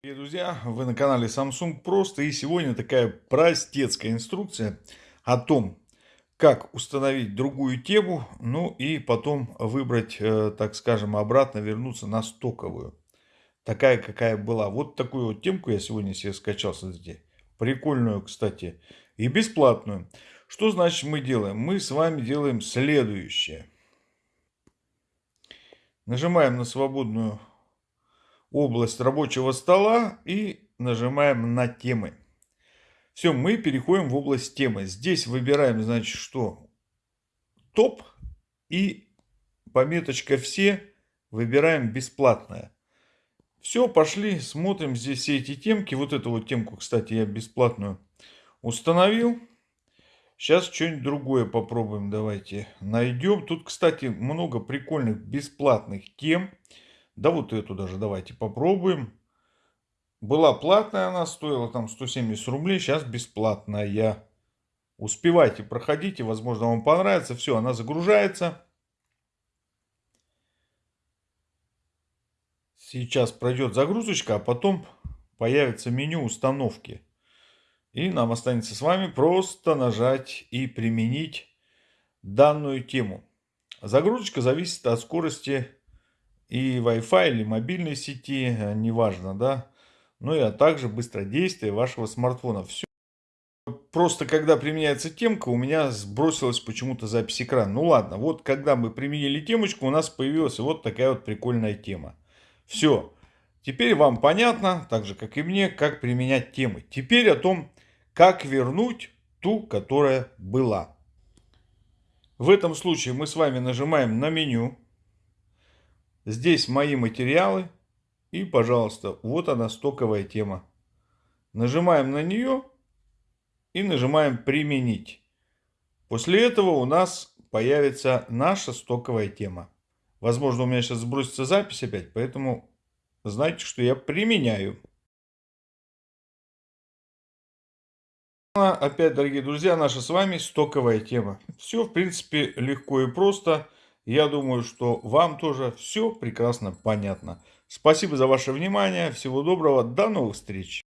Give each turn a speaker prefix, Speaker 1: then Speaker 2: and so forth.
Speaker 1: Привет, друзья! Вы на канале Samsung Просто и сегодня такая простецкая инструкция о том, как установить другую тему, ну и потом выбрать, э, так скажем, обратно вернуться на стоковую. Такая, какая была. Вот такую вот темку я сегодня себе скачал, смотрите. Прикольную, кстати, и бесплатную. Что значит мы делаем? Мы с вами делаем следующее. Нажимаем на свободную область рабочего стола и нажимаем на темы. Все, мы переходим в область темы. Здесь выбираем, значит, что топ и пометочка все выбираем бесплатная. Все, пошли, смотрим здесь все эти темки. Вот эту вот темку, кстати, я бесплатную установил. Сейчас что-нибудь другое попробуем, давайте найдем. Тут, кстати, много прикольных бесплатных тем. Да вот эту даже давайте попробуем. Была платная она, стоила там 170 рублей, сейчас бесплатная. Успевайте, проходите, возможно вам понравится. Все, она загружается. Сейчас пройдет загрузочка, а потом появится меню установки. И нам останется с вами просто нажать и применить данную тему. Загрузочка зависит от скорости и Wi-Fi или мобильной сети, э, неважно, да. Ну и а также быстродействие вашего смартфона. Все. Просто когда применяется темка, у меня сбросилась почему-то запись экрана. Ну ладно, вот когда мы применили темочку, у нас появилась вот такая вот прикольная тема. Все. Теперь вам понятно, так же как и мне, как применять темы. Теперь о том, как вернуть ту, которая была. В этом случае мы с вами нажимаем на меню. Здесь мои материалы. И, пожалуйста, вот она стоковая тема. Нажимаем на нее и нажимаем «Применить». После этого у нас появится наша стоковая тема. Возможно, у меня сейчас сбросится запись опять, поэтому знайте, что я применяю. Опять, дорогие друзья, наша с вами стоковая тема. Все, в принципе, легко и просто. Я думаю, что вам тоже все прекрасно понятно. Спасибо за ваше внимание. Всего доброго. До новых встреч.